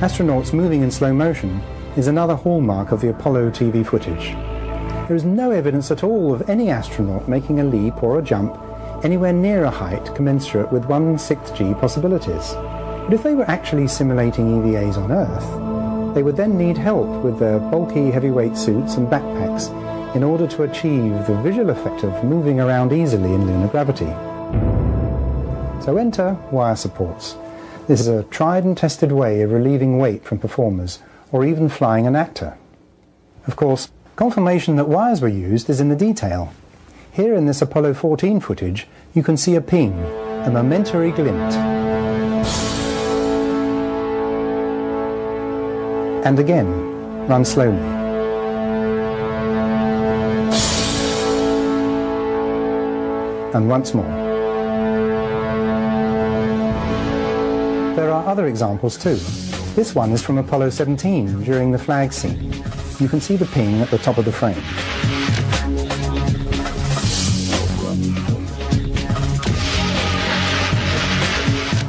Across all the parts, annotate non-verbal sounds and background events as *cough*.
astronauts moving in slow motion is another hallmark of the Apollo TV footage. There is no evidence at all of any astronaut making a leap or a jump anywhere near a height commensurate with 1 6th G possibilities. But if they were actually simulating EVAs on Earth, they would then need help with their bulky heavyweight suits and backpacks in order to achieve the visual effect of moving around easily in lunar gravity. So enter wire supports. This is a tried and tested way of relieving weight from performers or even flying an actor. Of course, confirmation that wires were used is in the detail. Here in this Apollo 14 footage, you can see a ping, a momentary glint. And again, run slowly. And once more. Other examples too. This one is from Apollo 17 during the flag scene. You can see the ping at the top of the frame.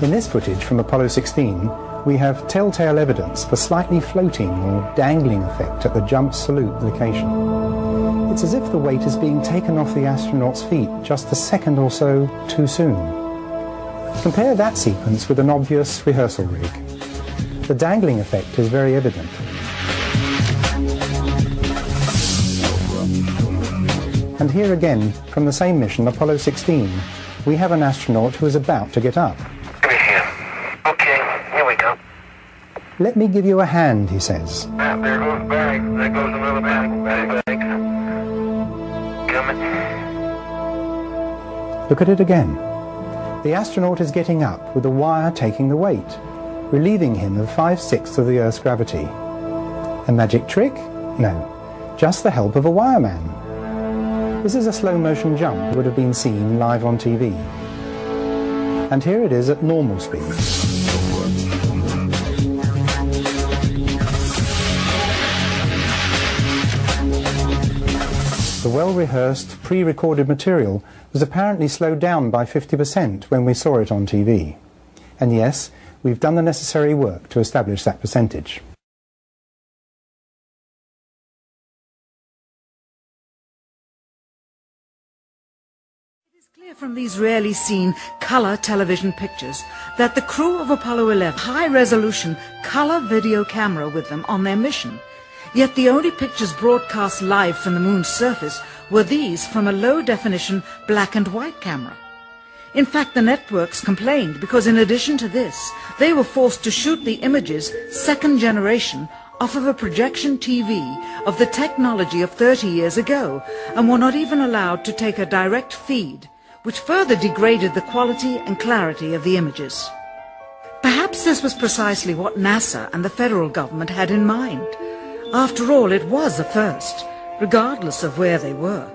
In this footage from Apollo 16, we have telltale evidence a slightly floating or dangling effect at the jump salute location. It's as if the weight is being taken off the astronaut's feet just a second or so too soon. Compare that sequence with an obvious rehearsal rig. The dangling effect is very evident. And here again, from the same mission, Apollo 16, we have an astronaut who is about to get up. Okay, here we go. Let me give you a hand, he says. Ah, there goes bag. There goes another. Bag, bag. Coming. Look at it again. The astronaut is getting up with the wire taking the weight, relieving him of five-sixths of the Earth's gravity. A magic trick? No, just the help of a wireman. This is a slow-motion jump that would have been seen live on TV. And here it is at normal speed. The well-rehearsed, pre-recorded material was apparently slowed down by 50% when we saw it on TV. And yes, we've done the necessary work to establish that percentage. Clear from these rarely seen color television pictures that the crew of Apollo 11 high resolution color video camera with them on their mission. Yet the only pictures broadcast live from the moon's surface were these from a low definition black and white camera. In fact, the networks complained because in addition to this, they were forced to shoot the images second generation off of a projection TV of the technology of 30 years ago and were not even allowed to take a direct feed, which further degraded the quality and clarity of the images. Perhaps this was precisely what NASA and the federal government had in mind. After all, it was a first, regardless of where they were.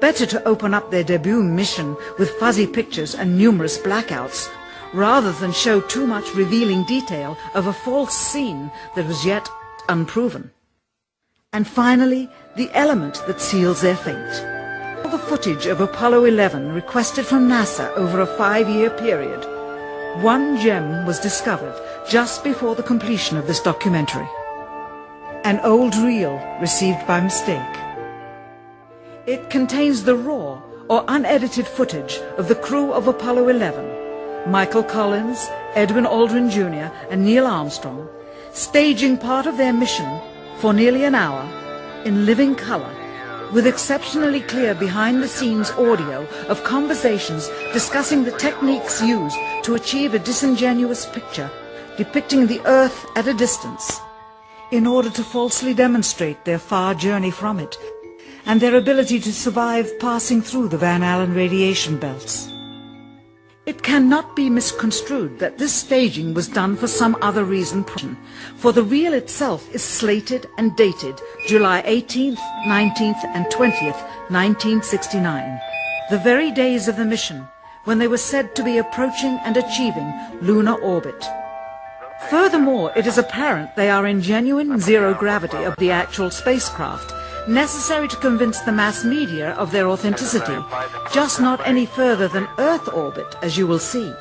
Better to open up their debut mission with fuzzy pictures and numerous blackouts, rather than show too much revealing detail of a false scene that was yet unproven. And finally, the element that seals their fate. All the footage of Apollo 11 requested from NASA over a five-year period. One gem was discovered just before the completion of this documentary. An old reel received by mistake. It contains the raw or unedited footage of the crew of Apollo 11, Michael Collins, Edwin Aldrin Jr. and Neil Armstrong, staging part of their mission for nearly an hour in living color with exceptionally clear behind-the-scenes audio of conversations discussing the techniques used to achieve a disingenuous picture depicting the Earth at a distance in order to falsely demonstrate their far journey from it and their ability to survive passing through the Van Allen radiation belts. It cannot be misconstrued that this staging was done for some other reason, for the reel itself is slated and dated July 18th, 19th and 20th, 1969, the very days of the mission when they were said to be approaching and achieving lunar orbit. Furthermore, it is apparent they are in genuine zero gravity of the actual spacecraft, necessary to convince the mass media of their authenticity, just not any further than Earth orbit, as you will see.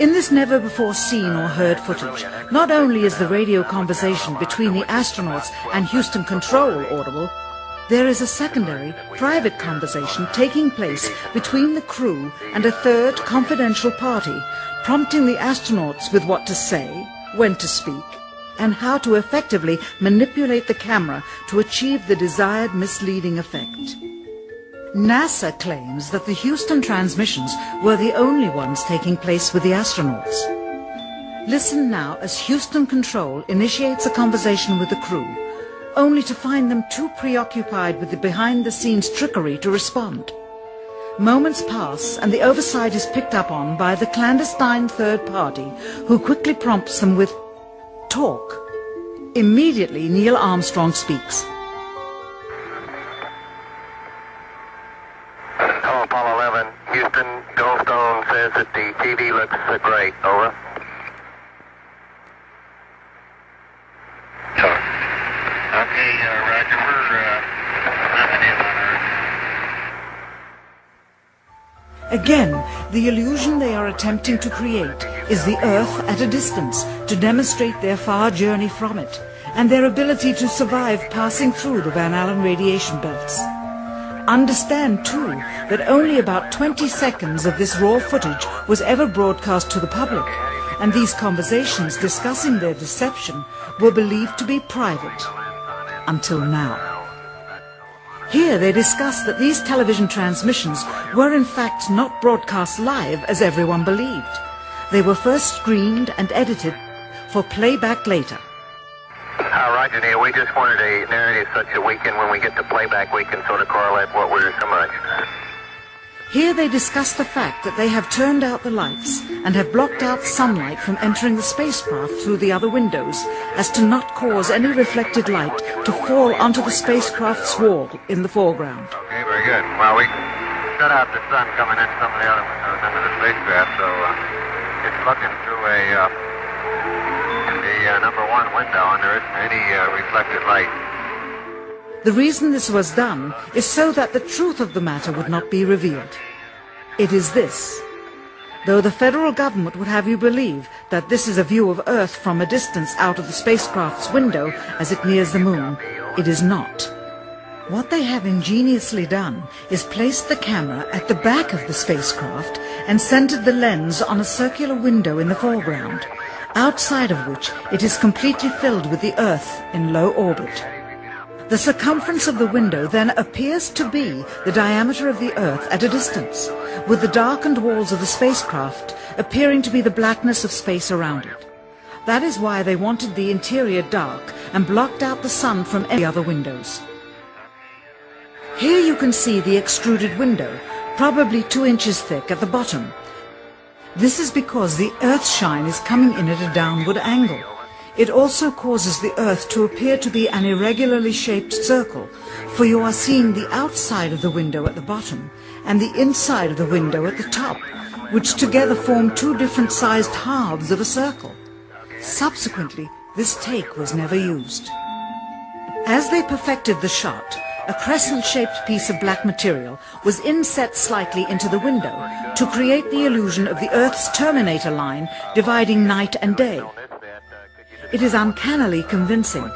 In this never-before-seen or heard footage, not only is the radio conversation between the astronauts and Houston Control audible, there is a secondary, private conversation taking place between the crew and a third confidential party, prompting the astronauts with what to say, when to speak, and how to effectively manipulate the camera to achieve the desired misleading effect. NASA claims that the Houston transmissions were the only ones taking place with the astronauts. Listen now as Houston Control initiates a conversation with the crew, only to find them too preoccupied with the behind-the-scenes trickery to respond. Moments pass and the oversight is picked up on by the clandestine third party who quickly prompts them with talk. Immediately Neil Armstrong speaks. Hello, Apollo 11. Houston, Goldstone says that the TV looks uh, great. Over. So, okay, uh, Roger. We're uh, in on Earth. Again, the illusion they are attempting to create is the Earth at a distance to demonstrate their far journey from it and their ability to survive passing through the Van Allen radiation belts. Understand, too, that only about 20 seconds of this raw footage was ever broadcast to the public, and these conversations discussing their deception were believed to be private. Until now. Here they discuss that these television transmissions were in fact not broadcast live as everyone believed. They were first screened and edited for playback later. Uh, Roger, Neil. We just wanted a narrative such that we when we get the playback, we can sort of correlate what we're so much. Here they discuss the fact that they have turned out the lights and have blocked out sunlight from entering the spacecraft through the other windows as to not cause any reflected light to fall onto the spacecraft's wall in the foreground. Okay, very good. Well, we shut out the sun coming in some of the other windows into the spacecraft, so uh, it's looking through a uh, the uh, number one window, and there isn't any uh, reflected light. The reason this was done is so that the truth of the matter would not be revealed. It is this. Though the federal government would have you believe that this is a view of Earth from a distance out of the spacecraft's window as it nears the moon, it is not. What they have ingeniously done is placed the camera at the back of the spacecraft and centered the lens on a circular window in the foreground, outside of which it is completely filled with the Earth in low orbit. The circumference of the window then appears to be the diameter of the Earth at a distance, with the darkened walls of the spacecraft appearing to be the blackness of space around it. That is why they wanted the interior dark and blocked out the sun from any other windows. Here you can see the extruded window, probably two inches thick at the bottom. This is because the Earth's shine is coming in at a downward angle. It also causes the Earth to appear to be an irregularly shaped circle, for you are seeing the outside of the window at the bottom and the inside of the window at the top, which together form two different sized halves of a circle. Subsequently, this take was never used. As they perfected the shot, a crescent-shaped piece of black material was inset slightly into the window to create the illusion of the Earth's terminator line dividing night and day. It is uncannily convincing.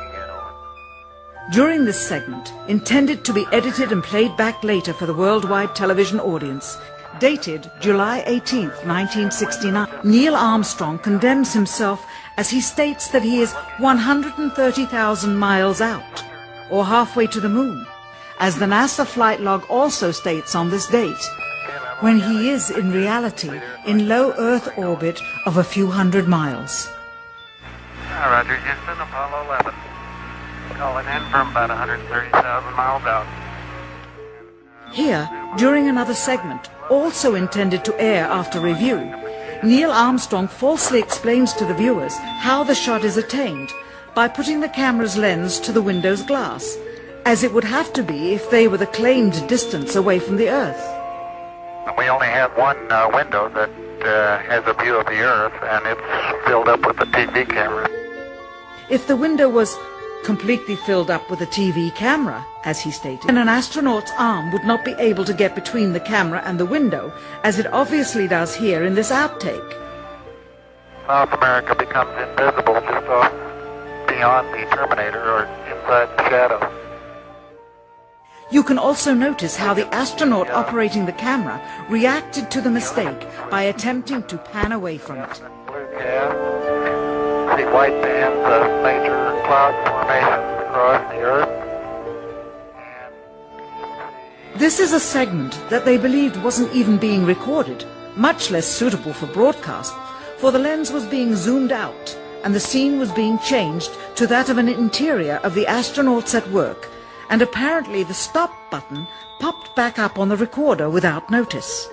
During this segment, intended to be edited and played back later for the worldwide television audience, dated July 18, 1969, Neil Armstrong condemns himself as he states that he is 130,000 miles out, or halfway to the moon, as the NASA flight log also states on this date, when he is in reality in low Earth orbit of a few hundred miles. Roger, Houston, Apollo 11. Calling in from about 130,000 miles out. Here, during another segment, also intended to air after review, Neil Armstrong falsely explains to the viewers how the shot is attained by putting the camera's lens to the window's glass, as it would have to be if they were the claimed distance away from the Earth. We only have one uh, window that uh, has a view of the Earth, and it's filled up with the TV camera. If the window was completely filled up with a TV camera, as he stated, then an astronaut's arm would not be able to get between the camera and the window, as it obviously does here in this outtake. South America becomes invisible just off beyond the Terminator or inside the shadow. You can also notice how the astronaut operating the camera reacted to the mistake by attempting to pan away from it. Blue See white bands of major cloud formations across the Earth. This is a segment that they believed wasn't even being recorded, much less suitable for broadcast, for the lens was being zoomed out and the scene was being changed to that of an interior of the astronauts at work and apparently the stop button popped back up on the recorder without notice.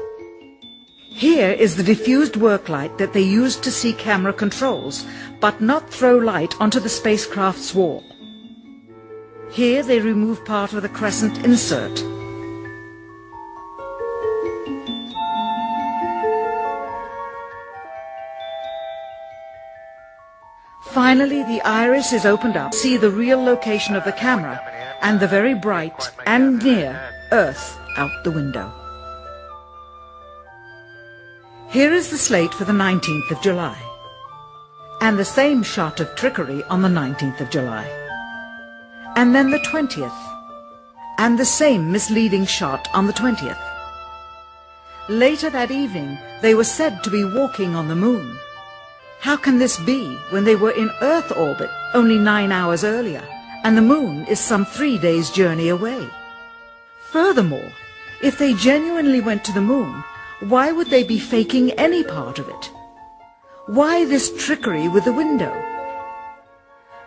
Here is the diffused work light that they used to see camera controls, but not throw light onto the spacecraft's wall. Here they remove part of the crescent insert. Finally, the iris is opened up, see the real location of the camera, and the very bright and near Earth out the window. Here is the slate for the 19th of July, and the same shot of trickery on the 19th of July, and then the 20th, and the same misleading shot on the 20th. Later that evening, they were said to be walking on the moon. How can this be when they were in Earth orbit only nine hours earlier? and the moon is some three days' journey away. Furthermore, if they genuinely went to the moon, why would they be faking any part of it? Why this trickery with the window?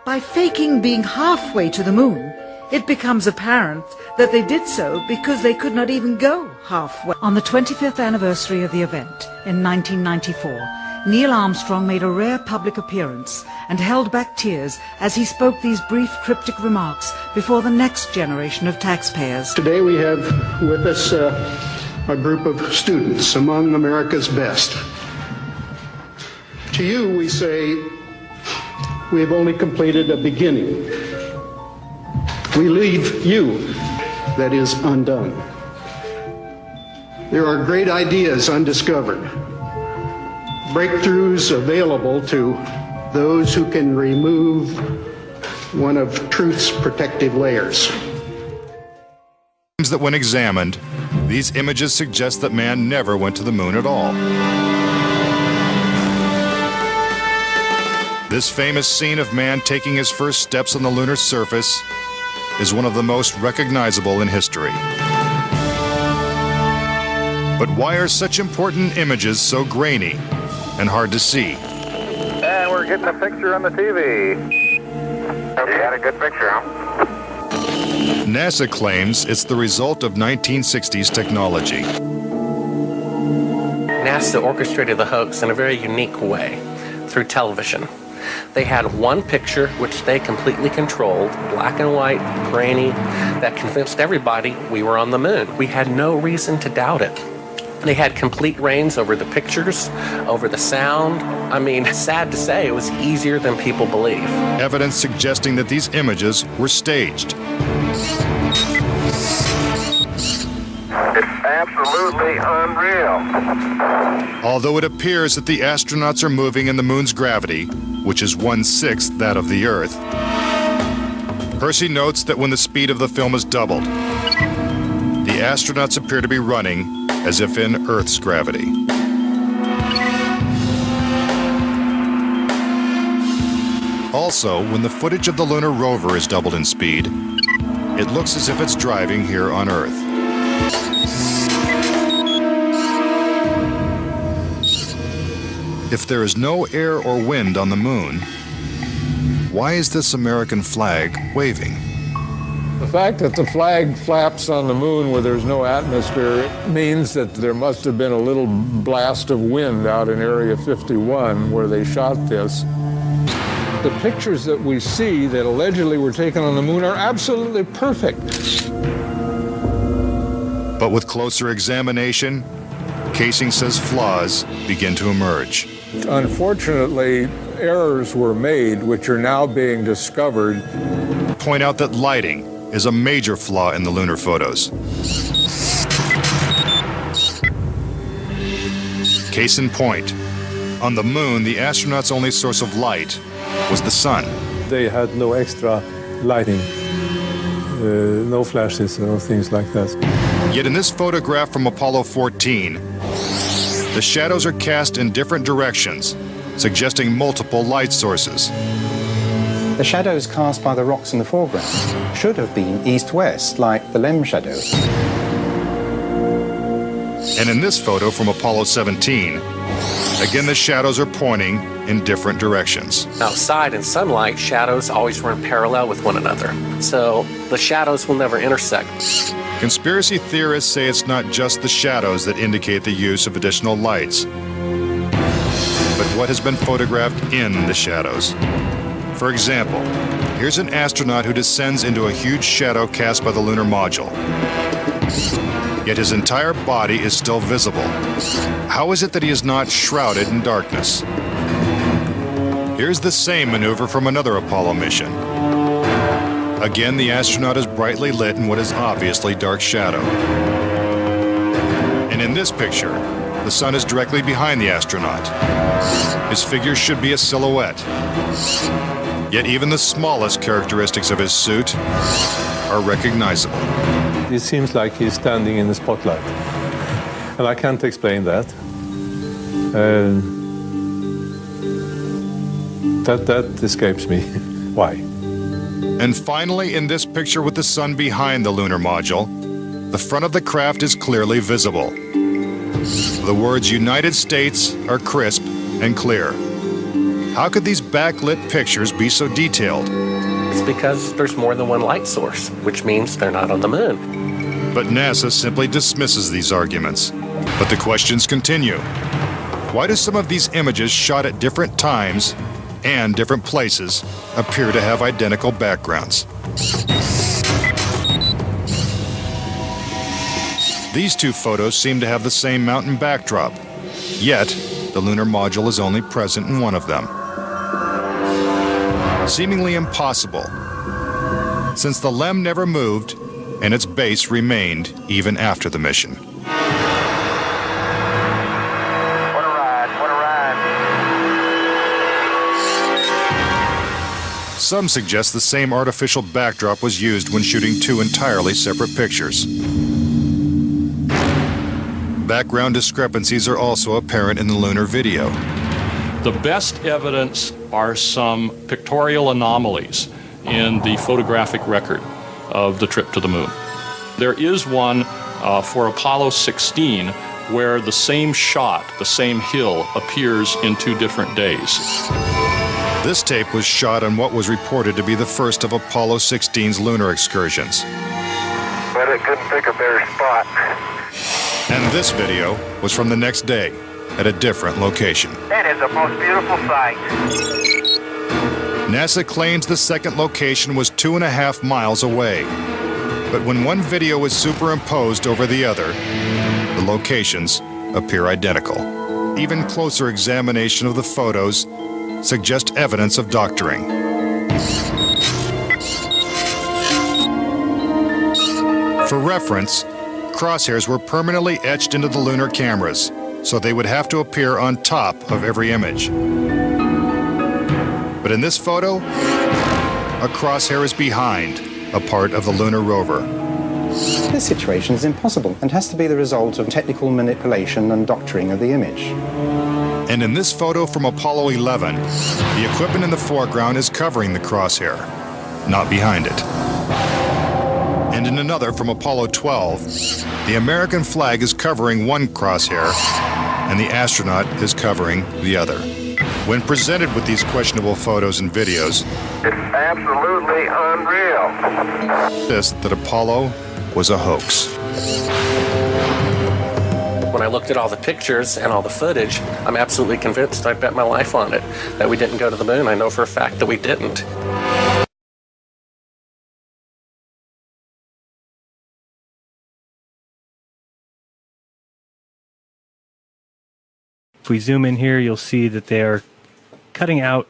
By faking being halfway to the moon, it becomes apparent that they did so because they could not even go halfway. On the 25th anniversary of the event in 1994, Neil Armstrong made a rare public appearance and held back tears as he spoke these brief cryptic remarks before the next generation of taxpayers. Today we have with us uh, a group of students among America's best. To you we say, we have only completed a beginning. We leave you, that is, undone. There are great ideas undiscovered breakthroughs available to those who can remove one of truth's protective layers. That when examined, these images suggest that man never went to the moon at all. This famous scene of man taking his first steps on the lunar surface is one of the most recognizable in history. But why are such important images so grainy and hard to see. And we're getting a picture on the TV. You got a good picture, huh? NASA claims it's the result of 1960s technology. NASA orchestrated the hoax in a very unique way through television. They had one picture which they completely controlled, black and white, grainy, that convinced everybody we were on the moon. We had no reason to doubt it. They had complete reins over the pictures, over the sound. I mean, *laughs* sad to say, it was easier than people believe. Evidence suggesting that these images were staged. Absolutely unreal. Although it appears that the astronauts are moving in the moon's gravity, which is one sixth that of the Earth, Percy notes that when the speed of the film is doubled, the astronauts appear to be running as if in Earth's gravity. Also, when the footage of the lunar rover is doubled in speed, it looks as if it's driving here on Earth. If there is no air or wind on the moon, why is this American flag waving? The fact that the flag flaps on the moon where there's no atmosphere means that there must have been a little blast of wind out in Area 51 where they shot this. The pictures that we see that allegedly were taken on the moon are absolutely perfect. But with closer examination, Kaysing says flaws begin to emerge. Unfortunately, errors were made which are now being discovered. Point out that lighting is a major flaw in the lunar photos. Case in point, On the moon, the astronauts' only source of light was the sun. They had no extra lighting, uh, no flashes or things like that. Yet in this photograph from Apollo 14, the shadows are cast in different directions, suggesting multiple light sources. The shadows cast by the rocks in the foreground should have been east-west, like the LEM shadow. And in this photo from Apollo 17, again the shadows are pointing in different directions. Outside in sunlight, shadows always run parallel with one another. So the shadows will never intersect. Conspiracy theorists say it's not just the shadows that indicate the use of additional lights, but what has been photographed in the shadows. For example, here's an astronaut who descends into a huge shadow cast by the lunar module. Yet his entire body is still visible. How is it that he is not shrouded in darkness? Here's the same maneuver from another Apollo mission. Again, the astronaut is brightly lit in what is obviously dark shadow. And in this picture, the sun is directly behind the astronaut. His figure should be a silhouette. Yet even the smallest characteristics of his suit are recognizable. It seems like he's standing in the spotlight. And I can't explain that. Uh, that, that escapes me. *laughs* Why? And finally, in this picture with the sun behind the lunar module, the front of the craft is clearly visible. The words United States are crisp and clear. How could these backlit pictures be so detailed? It's because there's more than one light source, which means they're not on the moon. But NASA simply dismisses these arguments. But the questions continue. Why do some of these images shot at different times and different places appear to have identical backgrounds? These two photos seem to have the same mountain backdrop, yet the lunar module is only present in one of them seemingly impossible, since the LEM never moved and its base remained even after the mission. What a ride, what a ride. Some suggest the same artificial backdrop was used when shooting two entirely separate pictures. Background discrepancies are also apparent in the lunar video. The best evidence are some pictorial anomalies in the photographic record of the trip to the moon. There is one uh, for Apollo 16 where the same shot, the same hill, appears in two different days. This tape was shot on what was reported to be the first of Apollo 16's lunar excursions. But it couldn't pick a better spot. And this video was from the next day at a different location. That is a most beautiful sight. NASA claims the second location was two and a half miles away. But when one video is superimposed over the other, the locations appear identical. Even closer examination of the photos suggest evidence of doctoring. For reference, crosshairs were permanently etched into the lunar cameras, so they would have to appear on top of every image. But in this photo, a crosshair is behind a part of the lunar rover. This situation is impossible and has to be the result of technical manipulation and doctoring of the image. And in this photo from Apollo 11, the equipment in the foreground is covering the crosshair, not behind it. And in another from Apollo 12, the American flag is covering one crosshair and the astronaut is covering the other. When presented with these questionable photos and videos, It's absolutely unreal. insist that Apollo was a hoax. When I looked at all the pictures and all the footage, I'm absolutely convinced I bet my life on it that we didn't go to the moon. I know for a fact that we didn't. If we zoom in here, you'll see that they are cutting out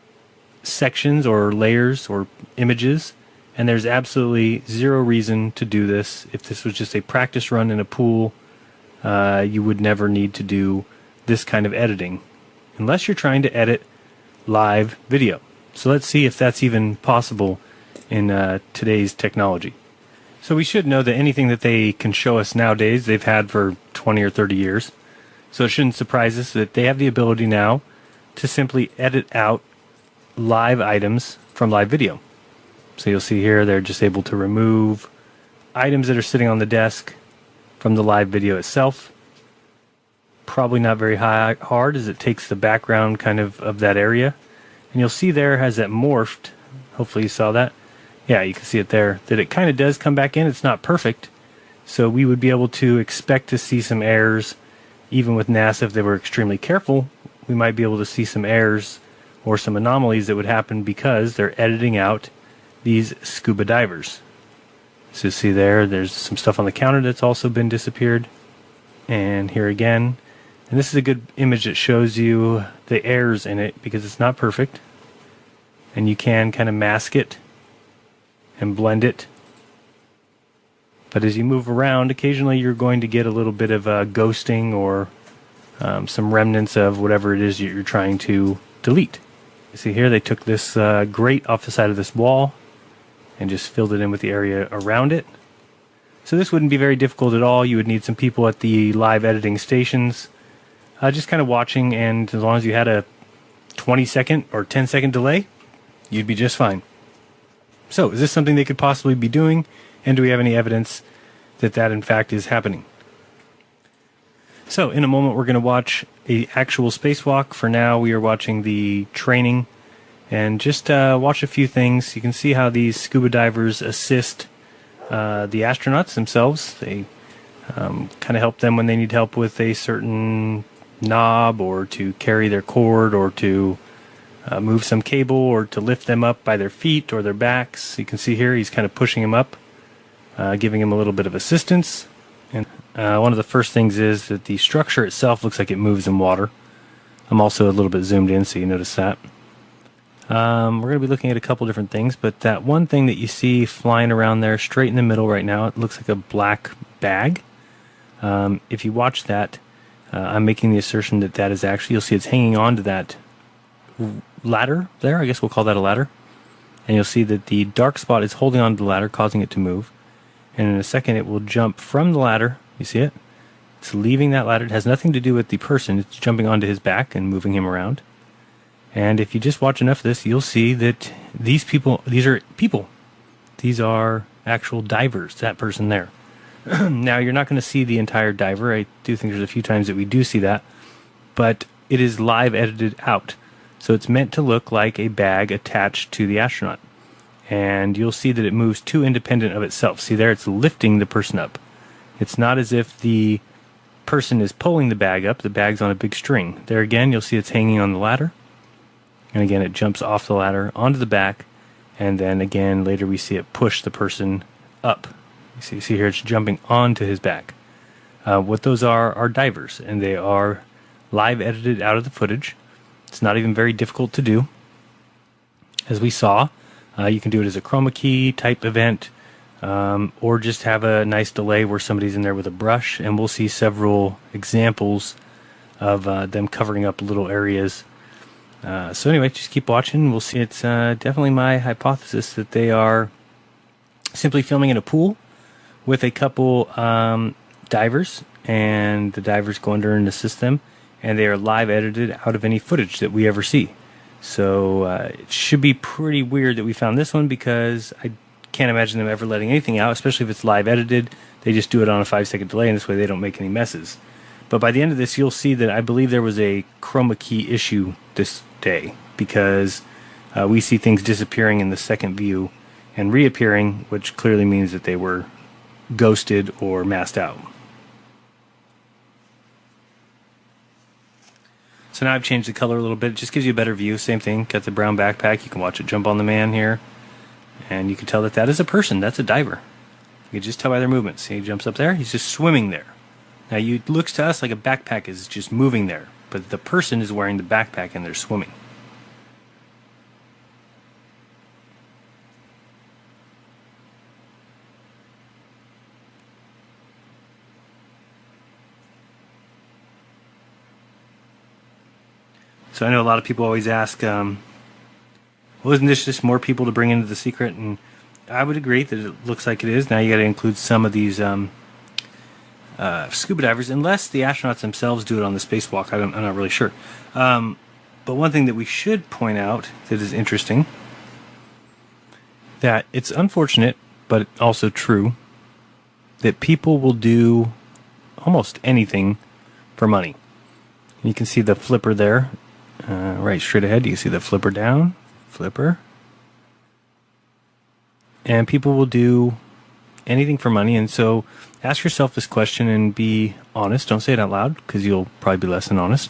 sections or layers or images, and there's absolutely zero reason to do this. If this was just a practice run in a pool, uh, you would never need to do this kind of editing. unless you're trying to edit live video. So let's see if that's even possible in uh, today's technology. So we should know that anything that they can show us nowadays, they've had for 20 or 30 years. So it shouldn't surprise us that they have the ability now to simply edit out live items from live video. So you'll see here they're just able to remove items that are sitting on the desk from the live video itself. Probably not very high, hard as it takes the background kind of of that area. And you'll see there has that morphed. Hopefully you saw that. Yeah, you can see it there. That it kind of does come back in. It's not perfect. So we would be able to expect to see some errors even with NASA if they were extremely careful. We might be able to see some errors or some anomalies that would happen because they're editing out these scuba divers. So see there, there's some stuff on the counter that's also been disappeared. And here again. And this is a good image that shows you the errors in it because it's not perfect. And you can kind of mask it and blend it. But as you move around, occasionally you're going to get a little bit of uh, ghosting or um, some remnants of whatever it is you're trying to delete. See here, they took this uh, grate off the side of this wall and just filled it in with the area around it. So this wouldn't be very difficult at all. You would need some people at the live editing stations uh, just kind of watching, and as long as you had a 20 second or 10 second delay, you'd be just fine. So, is this something they could possibly be doing? And do we have any evidence that that in fact is happening? So, in a moment, we're going to watch a actual spacewalk. For now, we are watching the training and just uh, watch a few things. You can see how these scuba divers assist uh, the astronauts themselves. They um, kind of help them when they need help with a certain knob or to carry their cord or to uh, move some cable or to lift them up by their feet or their backs. You can see here he's kind of pushing him up, uh, giving him a little bit of assistance. Uh, one of the first things is that the structure itself looks like it moves in water. I'm also a little bit zoomed in, so you notice that. Um, we're going to be looking at a couple different things, but that one thing that you see flying around there straight in the middle right now, it looks like a black bag. Um, if you watch that, uh, I'm making the assertion that that is actually, you'll see it's hanging on to that ladder there. I guess we'll call that a ladder. And you'll see that the dark spot is holding on to the ladder, causing it to move. And in a second, it will jump from the ladder. You see it? It's leaving that ladder. It has nothing to do with the person. It's jumping onto his back and moving him around. And if you just watch enough of this, you'll see that these people, these are people. These are actual divers, that person there. *clears throat* now, you're not going to see the entire diver. I do think there's a few times that we do see that, but it is live edited out. So it's meant to look like a bag attached to the astronaut. And you'll see that it moves too independent of itself. See there, it's lifting the person up. It's not as if the person is pulling the bag up, the bag's on a big string. There again, you'll see it's hanging on the ladder. And again, it jumps off the ladder onto the back. And then again, later we see it push the person up you see, you see here it's jumping onto his back. Uh, what those are are divers, and they are live edited out of the footage. It's not even very difficult to do. As we saw, uh, you can do it as a chroma key type event, um, or just have a nice delay where somebody's in there with a brush, and we'll see several examples of uh, them covering up little areas. Uh, so anyway, just keep watching. We'll see. It's uh, definitely my hypothesis that they are simply filming in a pool with a couple um, divers, and the divers go under and assist them, and they are live edited out of any footage that we ever see. So uh, it should be pretty weird that we found this one because I can't imagine them ever letting anything out, especially if it's live edited. They just do it on a five second delay, and this way they don't make any messes. But by the end of this, you'll see that I believe there was a chroma key issue this day because uh, we see things disappearing in the second view and reappearing, which clearly means that they were ghosted or masked out. So now I've changed the color a little bit. It just gives you a better view. Same thing. Got the brown backpack. You can watch it jump on the man here. And you can tell that that is a person. That's a diver. You can just tell by their movements. See, he jumps up there. He's just swimming there. Now, it looks to us like a backpack is just moving there. But the person is wearing the backpack and they're swimming. So I know a lot of people always ask, um, well, isn't this just more people to bring into the secret? And I would agree that it looks like it is. Now you got to include some of these um, uh, scuba divers, unless the astronauts themselves do it on the spacewalk. I am not really sure. Um, but one thing that we should point out that is interesting that it's unfortunate, but also true, that people will do almost anything for money. You can see the flipper there, uh, right straight ahead. You see the flipper down, flipper, and people will do anything for money. And so, ask yourself this question and be honest. Don't say it out loud because you'll probably be less than honest.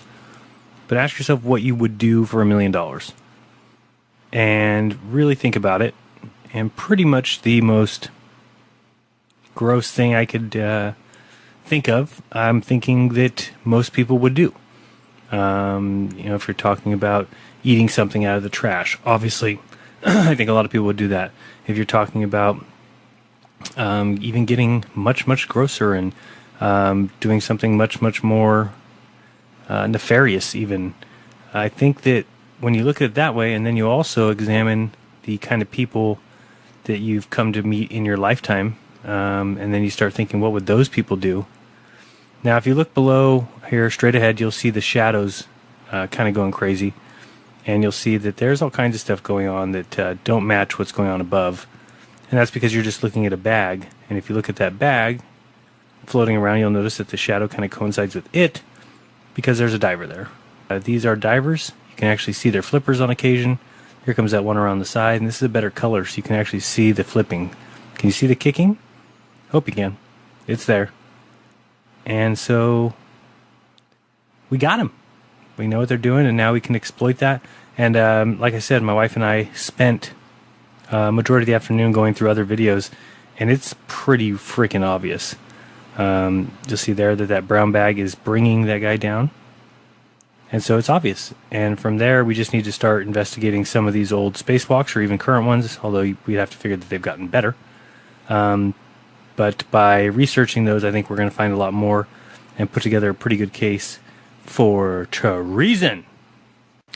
But ask yourself what you would do for a million dollars, and really think about it. And pretty much the most gross thing I could uh, think of, I'm thinking that most people would do. Um, you know, if you're talking about eating something out of the trash, obviously, *clears throat* I think a lot of people would do that. If you're talking about um, even getting much, much grosser and um, doing something much, much more uh, nefarious, even, I think that when you look at it that way, and then you also examine the kind of people that you've come to meet in your lifetime, um, and then you start thinking, what would those people do? Now, if you look below here, straight ahead, you'll see the shadows uh, kind of going crazy, and you'll see that there's all kinds of stuff going on that uh, don't match what's going on above, and that's because you're just looking at a bag. And if you look at that bag floating around, you'll notice that the shadow kind of coincides with it because there's a diver there. Uh, these are divers. You can actually see their flippers on occasion. Here comes that one around the side, and this is a better color, so you can actually see the flipping. Can you see the kicking? Hope you can. It's there. And so we got them. We know what they're doing, and now we can exploit that. And um, like I said, my wife and I spent uh, majority of the afternoon going through other videos, and it's pretty freaking obvious. Um, you'll see there that that brown bag is bringing that guy down. And so it's obvious. And from there, we just need to start investigating some of these old spacewalks or even current ones, although we'd have to figure that they've gotten better. Um, but by researching those, I think we're going to find a lot more and put together a pretty good case for treason.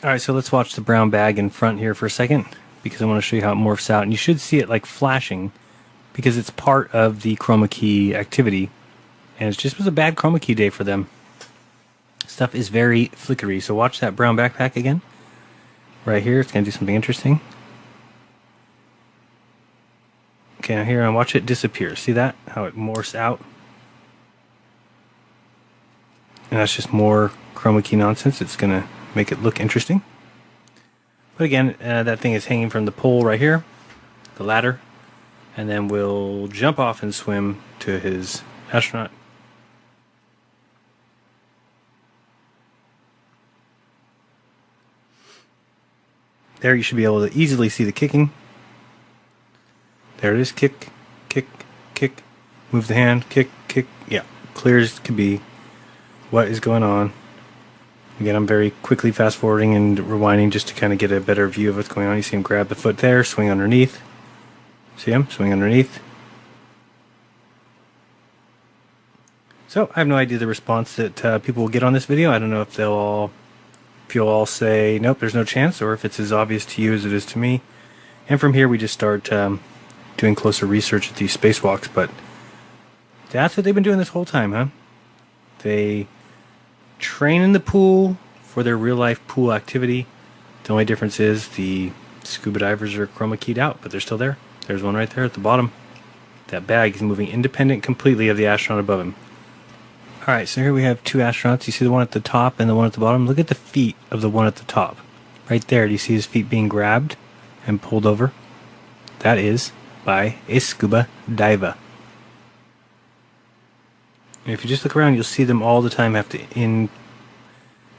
All right, so let's watch the brown bag in front here for a second because I want to show you how it morphs out. And you should see it like flashing because it's part of the chroma key activity. And it just was a bad chroma key day for them. Stuff is very flickery. So watch that brown backpack again. Right here, it's going to do something interesting. Okay, now here, and watch it disappear. See that? How it morphs out? And that's just more chroma key nonsense. It's going to make it look interesting. But again, uh, that thing is hanging from the pole right here, the ladder. And then we'll jump off and swim to his astronaut There you should be able to easily see the kicking. There it is. Kick, kick, kick. Move the hand. Kick, kick. Yeah, clear as can be. What is going on? Again, I'm very quickly fast forwarding and rewinding just to kind of get a better view of what's going on. You see him grab the foot there, swing underneath. See him? Swing underneath. So, I have no idea the response that uh, people will get on this video. I don't know if they'll all if you'll all say, nope, there's no chance, or if it's as obvious to you as it is to me. And from here, we just start um, doing closer research at these spacewalks. But that's what they've been doing this whole time, huh? They train in the pool for their real life pool activity. The only difference is the scuba divers are chroma keyed out, but they're still there. There's one right there at the bottom. That bag is moving independent completely of the astronaut above him. All right, so here we have two astronauts. You see the one at the top and the one at the bottom. Look at the feet of the one at the top. Right there, do you see his feet being grabbed and pulled over? That is by a scuba diver. If you just look around, you'll see them all the time have to in,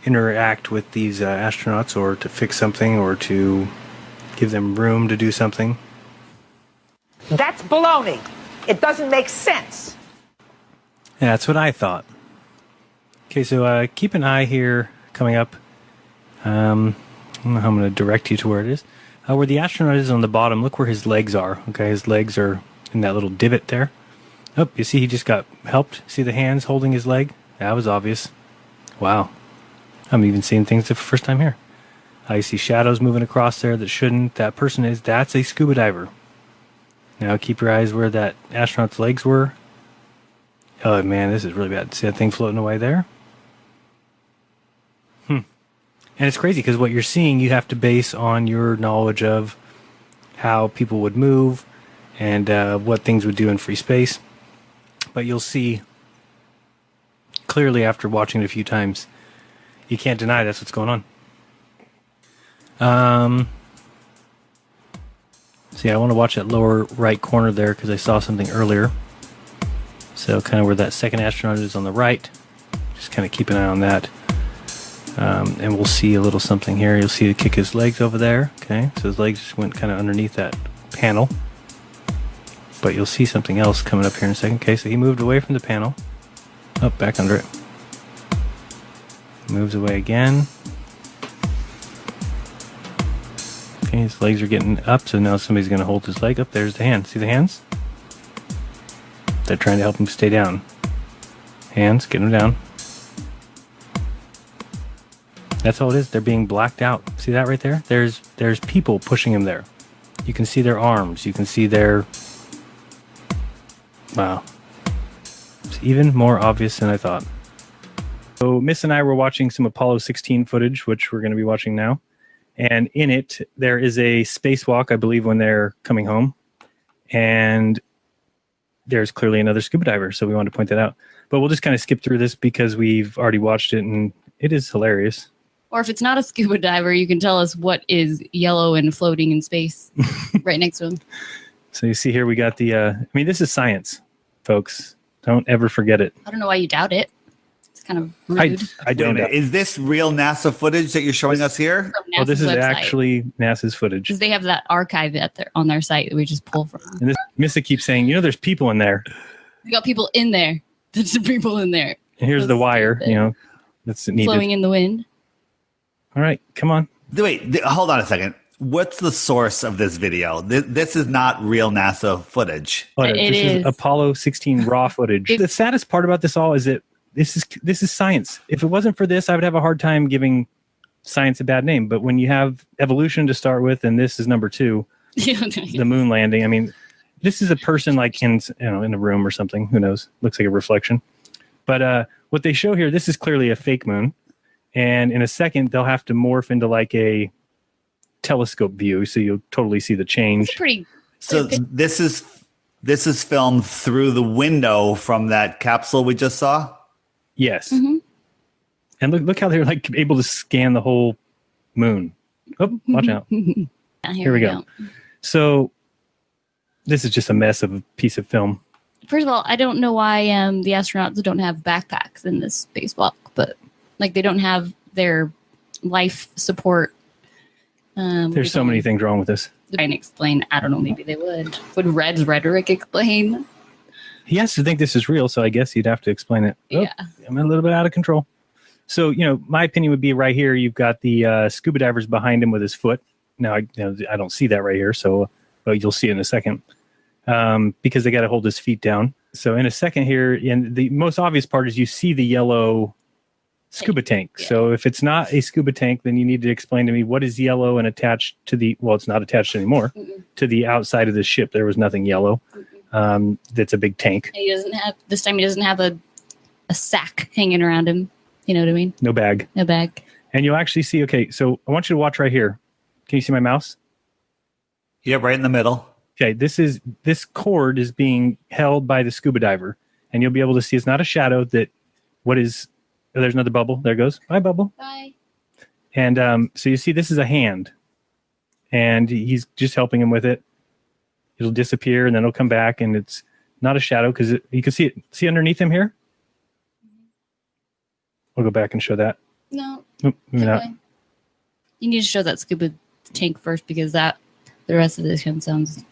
interact with these uh, astronauts or to fix something or to give them room to do something. That's baloney. It doesn't make sense. Yeah, that's what I thought. Okay, so uh, keep an eye here coming up. Um, I don't know how I'm going to direct you to where it is. Uh, where the astronaut is on the bottom, look where his legs are. Okay, his legs are in that little divot there. Oh, you see he just got helped? See the hands holding his leg? That was obvious. Wow. I'm even seeing things the first time here. I see shadows moving across there that shouldn't. That person is that's a scuba diver. Now keep your eyes where that astronaut's legs were. Oh man, this is really bad. See that thing floating away there? Hmm. And it's crazy because what you're seeing, you have to base on your knowledge of how people would move and uh, what things would do in free space. But you'll see clearly after watching it a few times, you can't deny that's what's going on. Um, see, I want to watch that lower right corner there because I saw something earlier. So, kind of where that second astronaut is on the right. Just kind of keep an eye on that. Um, and we'll see a little something here. You'll see it kick his legs over there. Okay, so his legs just went kind of underneath that panel. But you'll see something else coming up here in a second. Okay, so he moved away from the panel. Up, oh, back under it. Moves away again. Okay, his legs are getting up, so now somebody's going to hold his leg up. There's the hand. See the hands? They're trying to help him stay down. Hands, get him down. That's all it is. They're being blacked out. See that right there? There's there's people pushing him there. You can see their arms. You can see their Wow. It's even more obvious than I thought. So Miss and I were watching some Apollo 16 footage, which we're going to be watching now. And in it, there is a spacewalk, I believe, when they're coming home. And there's clearly another scuba diver. So we wanted to point that out. But we'll just kind of skip through this because we've already watched it and it is hilarious. Or if it's not a scuba diver, you can tell us what is yellow and floating in space *laughs* right next to him. So you see here we got the. Uh, I mean, this is science, folks. Don't ever forget it. I don't know why you doubt it. It's kind of rude. I, I don't. Is this real NASA footage that you're showing us here? Well, this is website. actually NASA's footage. Because they have that archive at their, on their site that we just pull from. And this Missa keeps saying, you know, there's people in there. We got people in there. *laughs* There's people in there. And here's that's the wire. Stupid. You know, that's needed. flowing in the wind. All right, come on. Wait, th- hold on a second. What's the source of this video? This, this is not real NASA footage. Oh, it this is. is. Apollo 16 raw *laughs* footage. It, the saddest part about this all is that this is this is science. If it wasn't for this, I would have a hard time giving science a bad name. But when you have evolution to start with, and this is number two, *laughs* the moon landing. I mean, this is a person like in you know in a room or something. Who knows? Looks like a reflection. But uh, what they show here, this is clearly a fake moon and in a second they'll have to morph into like a telescope view so you'll totally see the change. It's pretty so this is this is filmed through the window from that capsule we just saw? Yes. Mm-hmm. and look look how they're like able to scan the whole moon. Oh watch out. *laughs* Here, here, we go. go. So this is just a mess of a piece of film. First of all i don't know why um, the astronauts don't have backpacks in this spacewalk but like they don't have their life support. Um, There's so many things wrong with this. Try and explain. I don't know. Maybe they would. Would Red's rhetoric explain? He has to think this is real, so I guess he'd have to explain it. Oh, yeah, I'm a little bit out of control. So you know, my opinion would be right here. You've got the uh, scuba divers behind him with his foot. Now I, you know, I don't see that right here, so but you'll see it in a second um, because they got to hold his feet down. So in a second here, and the most obvious part is you see the yellow scuba tank. Yeah. So if it's not a scuba tank, then you need to explain to me what is yellow and attached to the well, it's not attached anymore Mm-mm. to the outside of the ship. There was nothing yellow. Um, that's a big tank. He doesn't have this time. He doesn't have a a sack hanging around him. You know what I mean? No bag. No bag. And you'll actually see. Okay, so I want you to watch right here. Can you see my mouse? Yeah, right in the middle. Okay, this is this cord is being held by the scuba diver, and you'll be able to see it's not a shadow that what is Oh, there's another bubble. There goes. Bye, bubble. Bye. And um, so you see, this is a hand, and he's just helping him with it. It'll disappear, and then it'll come back, and it's not a shadow because you can see it. See underneath him here. We'll go back and show that. No. Nope, maybe not. You need to show that scuba tank first because that the rest of this one sounds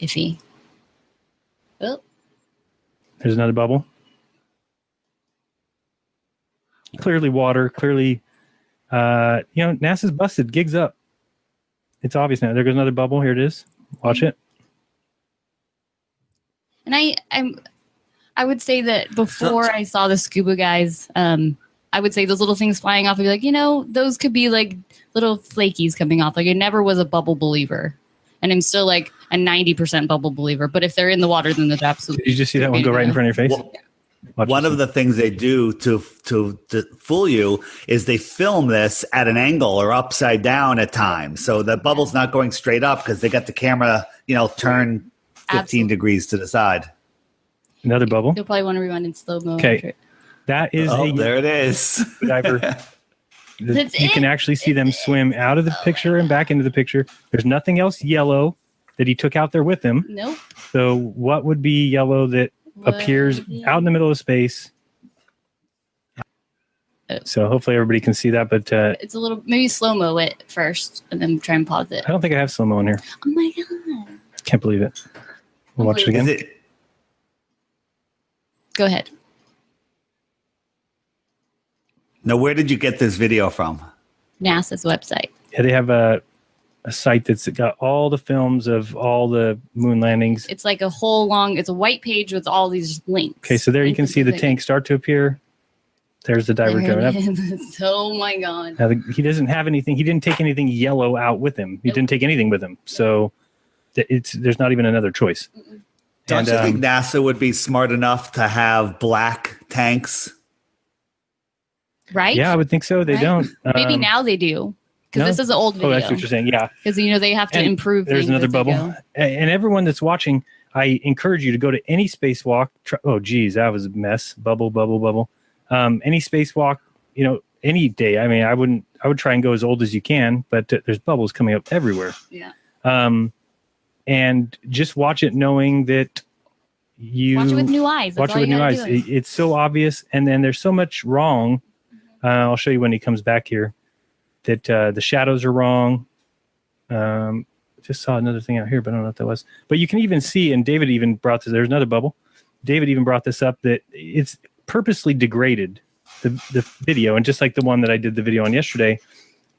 iffy. Oh. There's another bubble clearly water, clearly, uh, you know, NASA's busted. Gigs up. It's obvious now. There goes another bubble. Here it is. Watch it. And I, I'm, I would say that before I saw the scuba guys, um, I would say those little things flying off. I'd be like, you know, those could be like little flakies coming off. Like I never was a bubble believer, and I'm still like a ninety percent bubble believer. But if they're in the water, then there's absolutely. Did you just see that one go right in front of your face? One of the things they do to, to to fool you is they film this at an angle or upside down at times, so the bubble's not going straight up because they got the camera, you know, turned fifteen degrees to the side. Another bubble. You'll probably want to rewind in slow mo. Okay. That is Oh, a there it is. diver. *laughs* The- That's you can actually see them swim out of the picture and back into the picture. There's nothing else yellow that he took out there with him. Nope. So what would be yellow that appears out in the middle of space? So hopefully everybody can see that, but uh, It's a little maybe slow mo it first, and then try and pause it. I don't think I have slow mo in here. Oh my god! Can't believe it. We'll watch it again. It- Go ahead. now, where did you get this video from? NASA's website. Yeah, they have a a site that's got all the films of all the moon landings. It's like a whole long. It's a white page with all these links. Okay, so there you can see the tank start to appear. There's the diver There *laughs* going up. oh my god! Now, the, he doesn't have anything. He didn't take anything yellow out with him. He didn't take anything with him. So th- it's there's not even another choice. Don't And, you think um, NASA would be smart enough to have black tanks? Right? Yeah, I would think so. They Right? don't. Maybe Um, now they do because no? this is an old video. Oh, that's what you're saying. Yeah. Because you know they have to And improve. There's another bubble. And everyone that's watching, I encourage you to go to any spacewalk. Try, oh, geez, that was a mess. Bubble, bubble, bubble. Um, any spacewalk, you know, any day. I mean, I wouldn't. I would try and go as old as you can, but there's bubbles coming up everywhere. Yeah. Um, and just watch it knowing that you Watch it with new eyes. That's watch it with new eyes. It- it's so obvious, and then there's so much wrong. Uh, I'll show you when he comes back here. That uh, the shadows are wrong. Um, just saw another thing out here, but I don't know what that was. But you can even see, and David even brought this. There's another bubble. David even brought this up that it's purposely degraded the the video, and just like the one that I did the video on yesterday,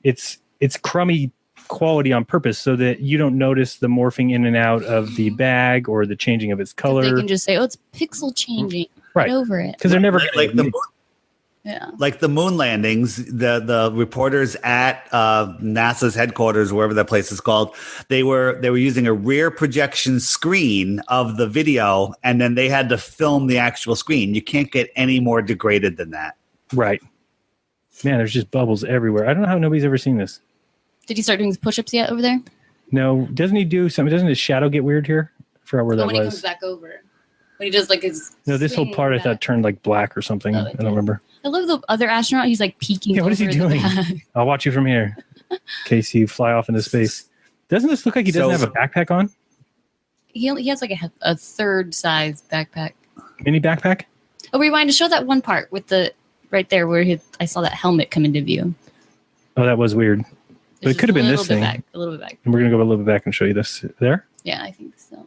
it's it's crummy quality on purpose so that you don't notice the morphing in and out of the bag or the changing of its color. They color. can just say, "Oh, it's pixel changing." Right. Get over it. because they're never Like, like the moon, Yeah. like the moon landings, the the reporters at uh, NASA's headquarters, wherever that place is called, they were they were using a rear projection screen of the video, and then they had to film the actual screen. You can't get any more degraded than that. Right. Man, there's just bubbles everywhere. I don't know how nobody's ever seen this. Did he start doing his push-ups yet over there? No, doesn't he do something? Doesn't his shadow get weird here? I forgot where Oh, that when he comes back over, when he does like his. No, this whole swing part I thought turned like black or something. I don't remember. I love the other astronaut. He's like peeking. Yeah, what is he doing? *laughs* I'll watch you from here in case you fly off into space. Doesn't this look like he doesn't So- have a backpack on? He only, he has like a, a third size backpack. Mini backpack? Oh, rewind to show that one part with the right there where he, I saw that helmet come into view. Oh, that was weird. But it could have been this thing. Back, a little bit back. And we're gonna go a little bit back and show you this there. Yeah, I think so.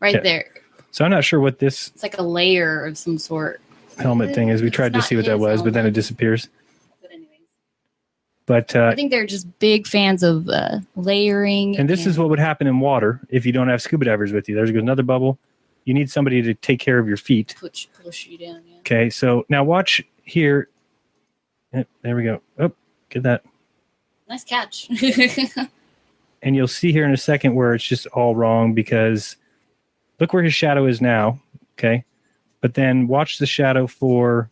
Right Yeah. there. So I'm not sure what this It's like a layer of some sort. Helmet thing is. We tried to see what that was, but then it disappears. But uh, I think they're just big fans of uh, layering. And this is what would happen in water if you don't have scuba divers with you. There's another bubble. You need somebody to take care of your feet. push push you down. Yeah. Okay, so now watch here. There we go. Oh, get that. Nice catch. *laughs* And you'll see here in a second where it's just all wrong because look where his shadow is now. Okay, but then watch the shadow for.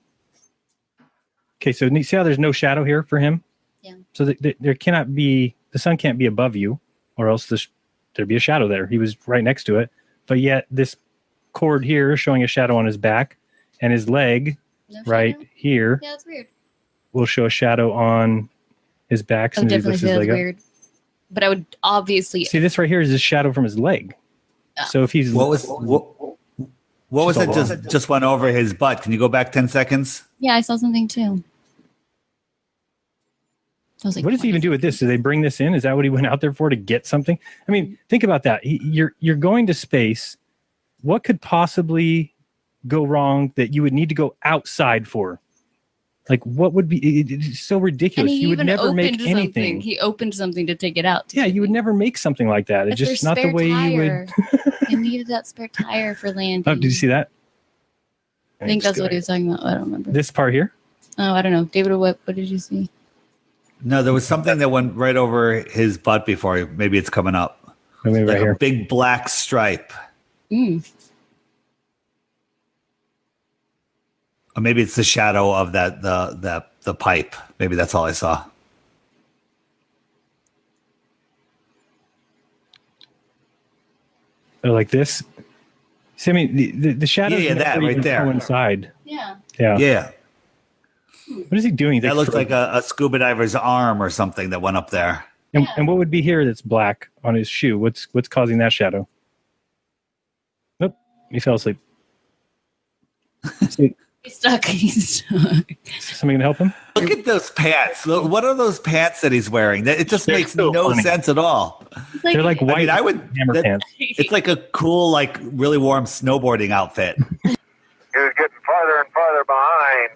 Okay, so see how there's no shadow here for him. Yeah. So th- th- there cannot be the sun can't be above you, or else this, there'd be a shadow there. He was right next to it, but yet this cord here showing a shadow on his back, and his leg No right here yeah, it's weird. will show a shadow on his back. I as would soon as he definitely lifts say his that's leg up. weird. But I would obviously. See, this right here is a shadow from his leg. Ah. So if he's What was what, what was Just that? Just just went over his butt. Can you go back ten seconds? Yeah, I saw something too. I was like, what does he even do with this? Do they bring this in? Is that what he went out there for to get something? I mean, think about that. You're you're going to space. What could possibly go wrong that you would need to go outside for? Like, what would be? It, it's so ridiculous. he You would never make something. anything. He opened something to take it out. Yeah, you would never make something like that. It's just not the spare way you would. *laughs* he needed that spare tire for landing. Oh, did you see that? I think that's what he was talking about. I don't remember. This part here. Oh, I don't know. David, what what did you see? No, there was something that went right over his butt before. Maybe it's coming up. Maybe like right here. a big black stripe. Mm. Or maybe it's the shadow of that the the the pipe. Maybe that's all I saw. Or like this. See, I mean, the the, the shadows Yeah, yeah, that right there. coincide. Yeah. Yeah. Yeah. What is he doing? That looks like a, a scuba diver's arm or something that went up there. And, and what would be here that's black on his shoe? What's what's causing that shadow? Nope, he fell asleep. *laughs* See, He's stuck. *laughs* He's stuck. somebody gonna help him? Look at those pants. Look, what are those pants that he's wearing? It just They're makes so no funny. sense at all. They're like white. I mean, I would. hammer that- pants. It's like a cool, like really warm snowboarding outfit. He was getting farther and farther behind.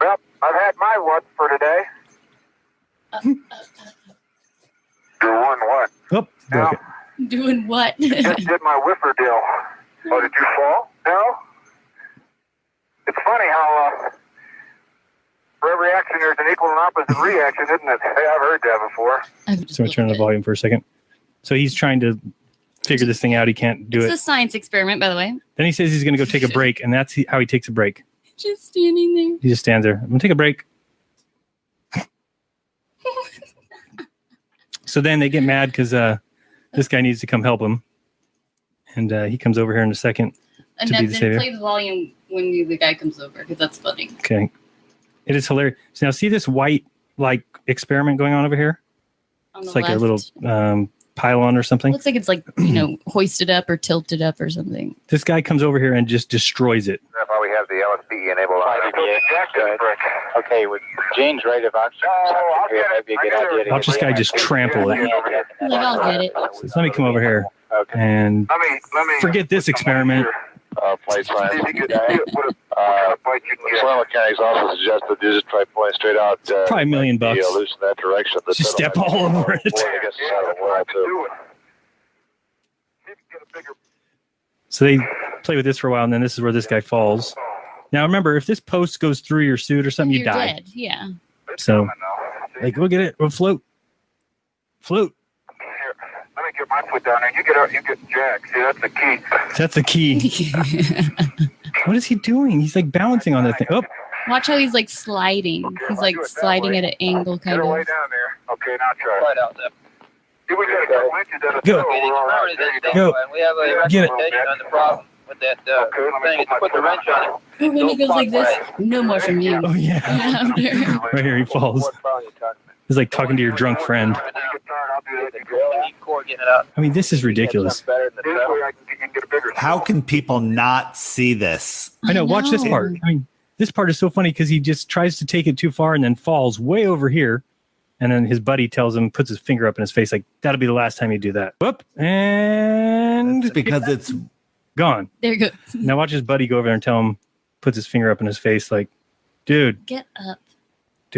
Well, I've had my what for today. Oh, oh, oh, Doing what? Oh, No, Doing what? just did my whiffer deal. Oh, did you fall? No. It's funny how uh, for every action there's an equal and opposite reaction, isn't it? Hey, I've heard that before. So I turn the volume for a second. So he's trying to figure this thing out. He can't do it's it. It's a science experiment, by the way. Then he says he's gonna go take a *laughs* break, and that's how he takes a break. Just standing there. He just stands there. I'm gonna take a break. *laughs* so then they get mad because uh, this guy needs to come help him, and uh, he comes over here in a second And to be then the then savior. play the volume when you, the guy comes over because that's funny. Okay, it is hilarious. So now see this white like experiment going on over here. On the It's like left. a little um, pylon or something. Looks like it's like you know *clears throat* hoisted up or tilted up or something. This guy comes over here and just destroys it. That's we have the LSD enabled on. Okay, with Jane's rate of oxygen, Oh, it might be a good idea to Watch this guy just trample it. Like I'll get it. So let me come over here and Let me, let me. forget this experiment. uh, flight science. See if you can see what a- Uh, what you can get. Soil mechanics also suggested you just try pulling straight out. Uh, Probably a million bucks. uh, loose in that direction. The Just step all over it. Boy, I guess it's out of the world, too. So they play with this for a while, and then this is where this guy falls. Now remember, if this post goes through your suit or something, you You're die. dead. Yeah. So, like, we'll get it. We'll float. Float. Let me get my foot down there. You get out. You get Jack. See, that's the key. That's the key. *laughs* what is he doing? He's like balancing on that thing. Oh, Watch how he's like sliding. He's like sliding at an angle, kind her way of. down there. Okay, now try. Right out there. See, we got a couple inches at a Go. toe. We're all right. There you go. Go. We have a Get it. on the problem with that uh, thing. Is put the wrench on it. When he goes like this, no more from you. oh yeah. *laughs* Right here, he falls. He's like talking to your drunk friend. Core getting it out. I mean, this is ridiculous. Better than the This way I can, you can get a bigger. How can people not see this? I know. Watch this part. I mean, this part is so funny because he just tries to take it too far and then falls way over here. And then his buddy tells him, puts his finger up in his face, like, that'll be the last time you do that. Whoop. And It's because it's gone. There you go. Now watch his buddy go over there and tell him, puts his finger up in his face, like, dude, Get up.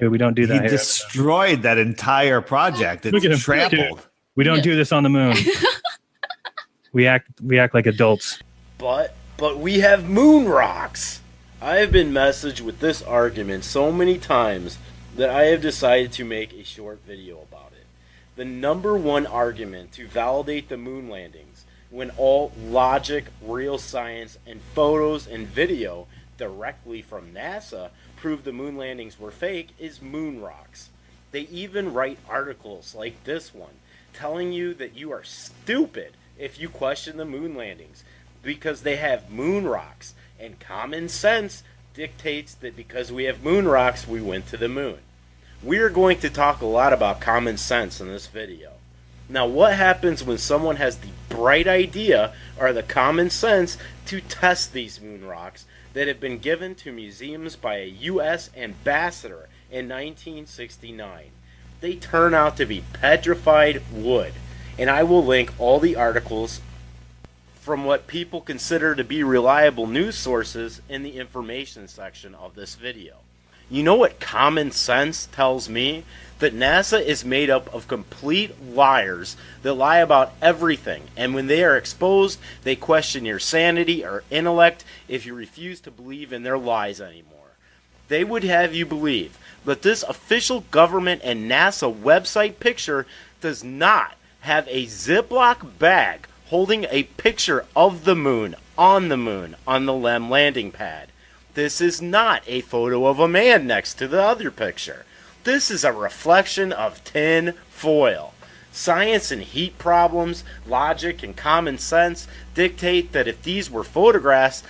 Dude, we don't do he that here. destroyed that entire project. It's Look at him. trampled. Dude, we don't Yeah. do this on the moon. *laughs* we act we act like adults. But but we have moon rocks. I have been messaged with this argument so many times that I have decided to make a short video about it. The number one argument to validate the moon landings when all logic, real science, and photos and video directly from NASA prove the moon landings were fake is moon rocks. They even write articles like this one telling you that you are stupid if you question the moon landings because they have moon rocks and common sense dictates that because we have moon rocks we went to the moon. We are going to talk a lot about common sense in this video. Now, what happens when someone has the bright idea or the common sense to test these moon rocks that have been given to museums by a U.S. ambassador in 1969? They turn out to be petrified wood. And I will link all the articles from what people consider to be reliable news sources in the information section of this video. You know what common sense tells me? That NASA is made up of complete liars that lie about everything, and when they are exposed, they question your sanity or intellect if you refuse to believe in their lies anymore. They would have you believe that this official government and NASA website picture does not have a Ziploc bag holding a picture of the moon on the moon on the LEM landing pad. This is not a photo of a man next to the other picture. This is a reflection of tin foil. Science and heat problems, logic and common sense dictate that if these were photographs,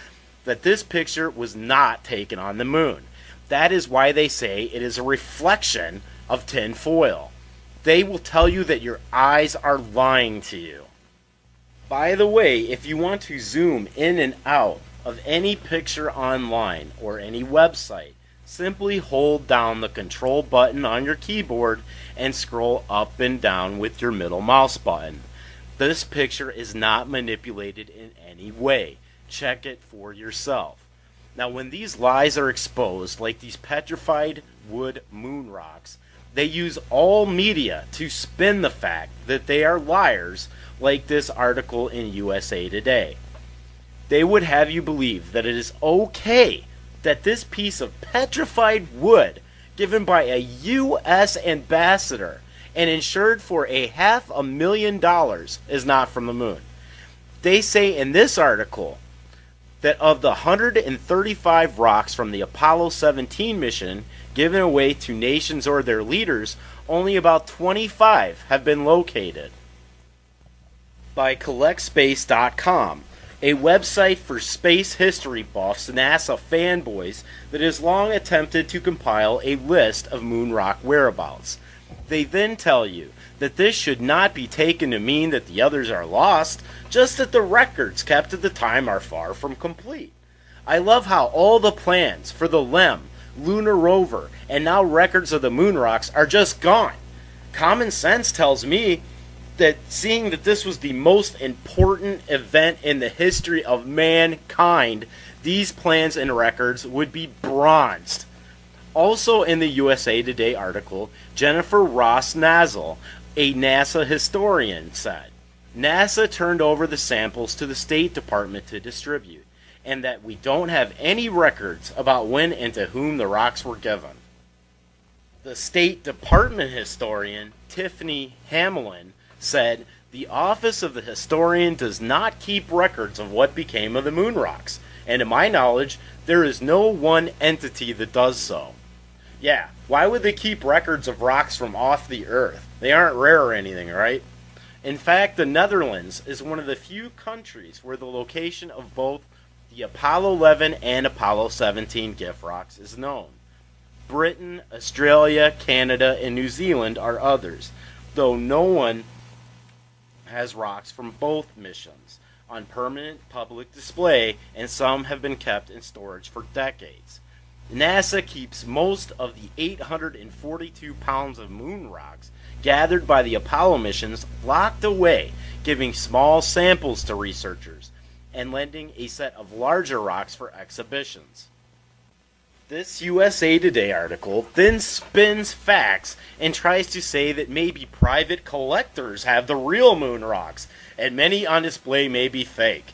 that this picture was not taken on the moon. That is why they say it is a reflection of tin foil. They will tell you that your eyes are lying to you. By the way, if you want to zoom in and out of any picture online or any website, simply hold down the control button on your keyboard and scroll up and down with your middle mouse button. This picture is not manipulated in any way. Check it for yourself. Now, when these lies are exposed, like these petrified wood moon rocks, they use all media to spin the fact that they are liars, like this article in USA Today. They would have you believe that it is okay that this piece of petrified wood, given by a U.S. ambassador and insured for a half a million dollars, is not from the moon. They say in this article that of the 135 rocks from the Apollo 17 mission given away to nations or their leaders, only about 25 have been located. By CollectSpace.com, a website for space history buffs and NASA fanboys that has long attempted to compile a list of moon rock whereabouts. They then tell you that this should not be taken to mean that the others are lost, just that the records kept at the time are far from complete. I love how all the plans for the LEM, lunar rover, and now records of the moon rocks are just gone. Common sense tells me that seeing that this was the most important event in the history of mankind, these plans and records would be bronzed. Also in the USA Today article, Jennifer Ross Nazzal, a NASA historian, said NASA turned over the samples to the State Department to distribute, and that we don't have any records about when and to whom the rocks were given. The State Department historian, Tiffany Hamlin, said the office of the historian does not keep records of what became of the moon rocks, and to my knowledge, there is no one entity that does so. Yeah, why would they keep records of rocks from off the Earth? They aren't rare or anything, right? In fact, the Netherlands is one of the few countries where the location of both the Apollo 11 and Apollo 17 gift rocks is known. Britain, Australia, Canada, and New Zealand are others, though no one has rocks from both missions on permanent public display, and some have been kept in storage for decades. NASA keeps most of the 842 pounds of moon rocks gathered by the Apollo missions locked away, giving small samples to researchers and lending a set of larger rocks for exhibitions. This USA Today article then spins facts and tries to say that maybe private collectors have the real moon rocks, and many on display may be fake.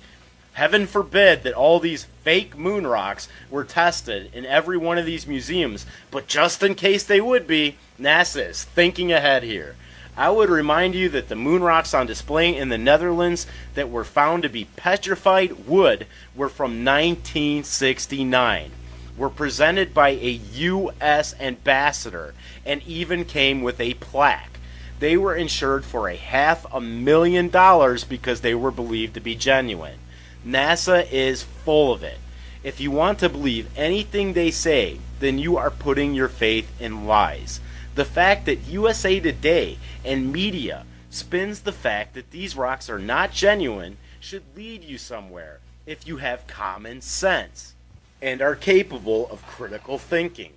Heaven forbid that all these fake moon rocks were tested in every one of these museums, but just in case they would be, NASA is thinking ahead here. I would remind you that the moon rocks on display in the Netherlands that were found to be petrified wood were from 1969, were presented by a U.S. ambassador, and even came with a plaque. They were insured for a half a million dollars because they were believed to be genuine. NASA is full of it. If you want to believe anything they say, then you are putting your faith in lies. The fact that USA Today and media spins the fact that these rocks are not genuine should lead you somewhere if you have common sense and are capable of critical thinking.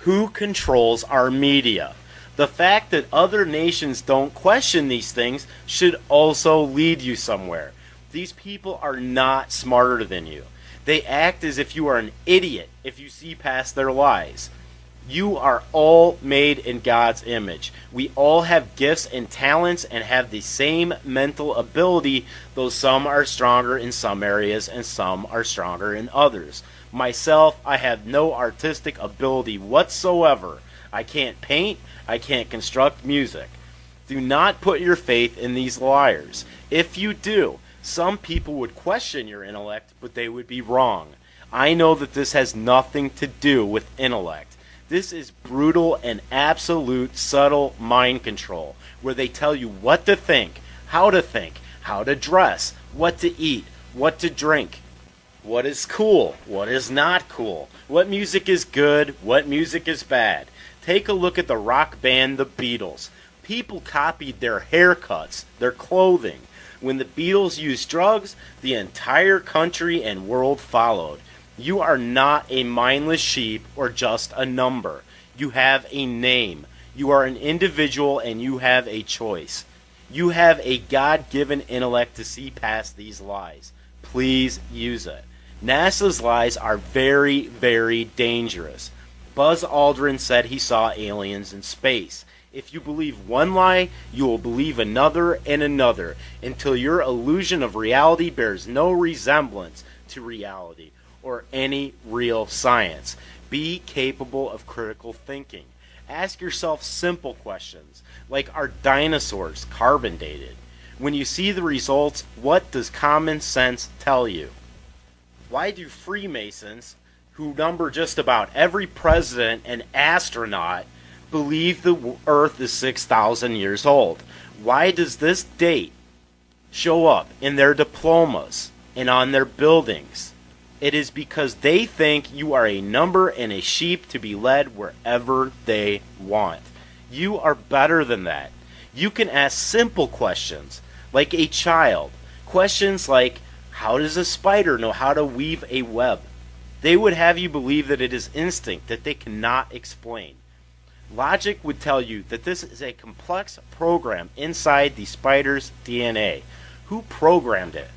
Who controls our media? The fact that other nations don't question these things should also lead you somewhere. These people are not smarter than you. They act as if you are an idiot if you see past their lies. You are all made in God's image. We all have gifts and talents and have the same mental ability, though some are stronger in some areas and some are stronger in others. Myself, I have no artistic ability whatsoever. I can't paint, I can't construct music. Do not put your faith in these liars. If you do, some people would question your intellect, but they would be wrong. I know that this has nothing to do with intellect. This is brutal and absolute subtle mind control, where they tell you what to think, how to think, how to dress, what to eat, what to drink, what is cool, what is not cool, what music is good, what music is bad. Take a look at the rock band The Beatles. People copied their haircuts, their clothing. When the Beatles used drugs, the entire country and world followed. You are not a mindless sheep or just a number. You have a name. You are an individual and you have a choice. You have a God given intellect to see past these lies. Please use it. NASA's lies are very, very dangerous. Buzz Aldrin said he saw aliens in space. If you believe one lie, you will believe another and another until your illusion of reality bears no resemblance to reality or any real science. Be capable of critical thinking. Ask yourself simple questions like Are dinosaurs carbon dated? When you see the results, what does common sense tell you? Why do Freemasons, who number just about every president and astronaut, believe the Earth is 6,000 years old? Why does this date show up in their diplomas and on their buildings? It is because they think you are a number and a sheep to be led wherever they want. You are better than that. You can ask simple questions like a child. Questions like, How does a spider know how to weave a web? They would have you believe that it is instinct that they cannot explain. Logic would tell you that this is a complex program inside the spider's DNA. Who programmed it?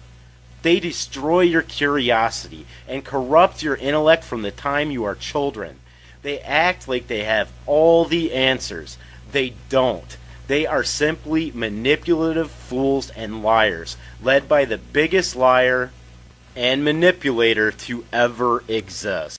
They destroy your curiosity and corrupt your intellect from the time you are children. They act like they have all the answers. They don't. They are simply manipulative fools and liars, led by the biggest liar and manipulator to ever exist.